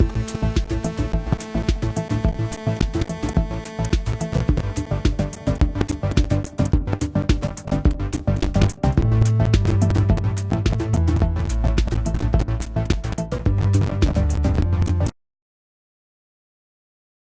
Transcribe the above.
you